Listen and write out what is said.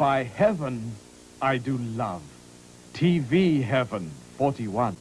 By heaven, I do love. TV Heaven 41.